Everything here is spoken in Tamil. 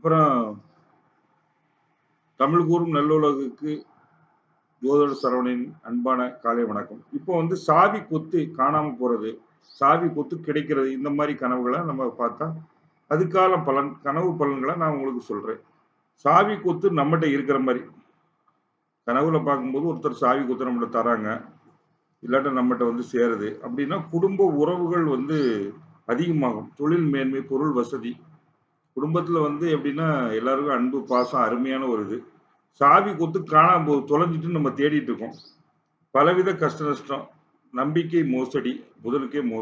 அப்புறம் தமிழ் கூறும் நல்லுலகுக்கு ஜோதர் சரவணின் அன்பான காலை வணக்கம். இப்போ வந்து சாவி கொத்து காணாம போறது சாவி கொத்து கிடைக்கிறது இந்த மாதிரி கனவுகளை நம்ம பார்த்தா அதுக்கான பலன் கனவு பலன்களை நான் உங்களுக்கு சொல்றேன். சாவி கொத்து நம்மகிட்ட இருக்கிற மாதிரி. கனவுல பார்க்கும்போது ஒருத்தர் சாவி கொத்து நம்மகிட்ட தராங்க இல்லாட்ட நம்மகிட்ட வந்து சேருது. அப்படின்னா குடும்ப உறவுகள் வந்து அதிகமாகும். தொழில் மேன்மை பொருள் வசதி குடும்பத்துல வந்து எப்படின்னா எல்லாருக்கும் அன்பு பாசம் அருமையான ஒரு இது. சாவி கொத்து காணாம போது தொலைஞ்சிட்டு நம்ம தேடிட்டு இருக்கோம். பலவித கஷ்ட நஷ்டம் நம்பிக்கை மோசடி புதனுக்கே மோ